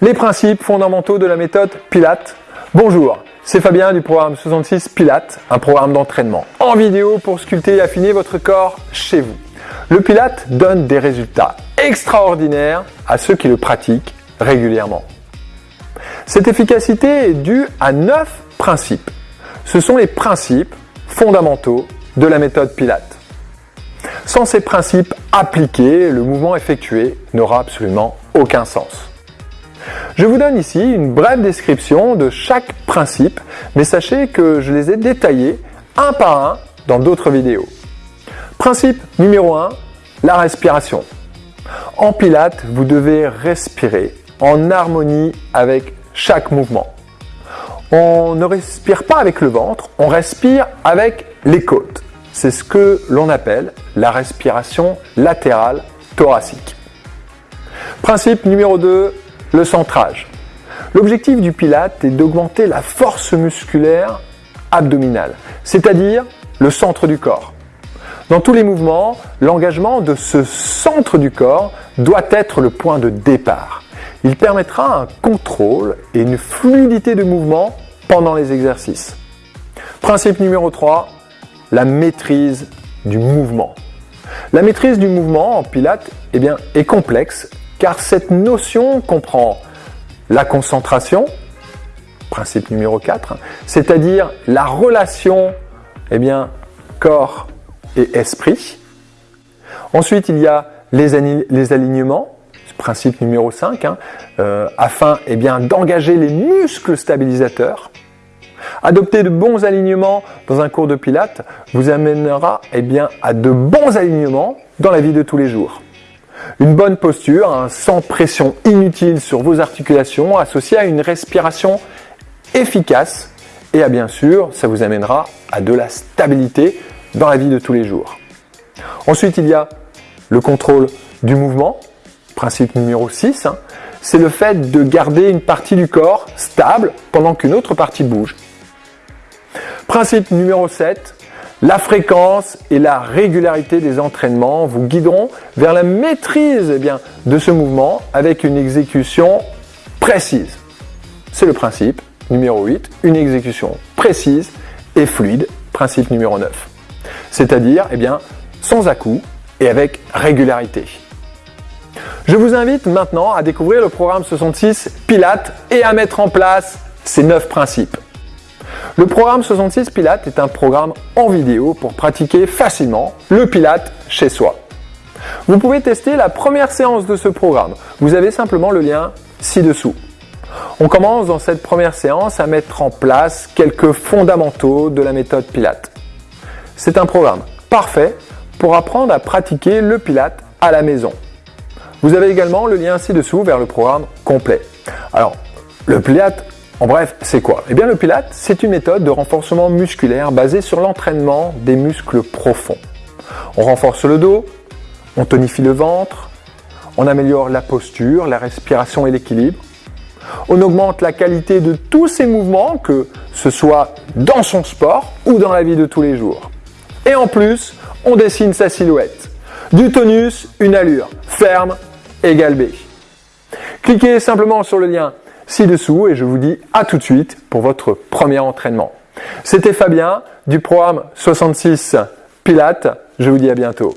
Les principes fondamentaux de la méthode Pilates. Bonjour, c'est Fabien du programme 66 Pilates, un programme d'entraînement en vidéo pour sculpter et affiner votre corps chez vous. Le Pilates donne des résultats extraordinaires à ceux qui le pratiquent régulièrement. Cette efficacité est due à 9 principes. Ce sont les principes fondamentaux de la méthode Pilates. Sans ces principes appliqués, le mouvement effectué n'aura absolument aucun sens. Je vous donne ici une brève description de chaque principe, mais sachez que je les ai détaillés un par un dans d'autres vidéos. Principe numéro 1, la respiration. En pilates, vous devez respirer en harmonie avec chaque mouvement. On ne respire pas avec le ventre, on respire avec les côtes. C'est ce que l'on appelle la respiration latérale thoracique. Principe numéro 2, le centrage. L'objectif du pilate est d'augmenter la force musculaire abdominale, c'est-à-dire le centre du corps. Dans tous les mouvements, l'engagement de ce centre du corps doit être le point de départ. Il permettra un contrôle et une fluidité de mouvement pendant les exercices. Principe numéro 3, la maîtrise du mouvement. La maîtrise du mouvement en pilates eh bien, est complexe car cette notion comprend la concentration, principe numéro 4, c'est-à-dire la relation eh bien, corps et esprit. Ensuite, il y a les, alignements, principe numéro 5, hein, euh, afin eh d'engager les muscles stabilisateurs. Adopter de bons alignements dans un cours de pilates vous amènera eh bien, à de bons alignements dans la vie de tous les jours. Une bonne posture, sans pression inutile sur vos articulations, associée à une respiration efficace et à bien sûr, ça vous amènera à de la stabilité dans la vie de tous les jours. Ensuite, il y a le contrôle du mouvement, principe numéro 6, hein. c'est le fait de garder une partie du corps stable pendant qu'une autre partie bouge. Principe numéro 7, la fréquence et la régularité des entraînements vous guideront vers la maîtrise eh de ce mouvement avec une exécution précise. C'est le principe numéro 8, une exécution précise et fluide, principe numéro 9. C'est-à-dire eh sans à-coup et avec régularité. Je vous invite maintenant à découvrir le programme 66 Pilates et à mettre en place ces 9 principes. Le programme 66 Pilates est un programme en vidéo pour pratiquer facilement le Pilate chez soi. Vous pouvez tester la première séance de ce programme. Vous avez simplement le lien ci-dessous. On commence dans cette première séance à mettre en place quelques fondamentaux de la méthode Pilate. C'est un programme parfait pour apprendre à pratiquer le Pilate à la maison. Vous avez également le lien ci-dessous vers le programme complet. Alors, le Pilate en bref, c'est quoi? Eh bien le Pilate, c'est une méthode de renforcement musculaire basée sur l'entraînement des muscles profonds. On renforce le dos, on tonifie le ventre, on améliore la posture, la respiration et l'équilibre. On augmente la qualité de tous ces mouvements, que ce soit dans son sport ou dans la vie de tous les jours. Et en plus, on dessine sa silhouette. Du tonus, une allure. Ferme, égale B. Cliquez simplement sur le lien ci-dessous et je vous dis à tout de suite pour votre premier entraînement. C'était Fabien du programme 66 Pilates. Je vous dis à bientôt.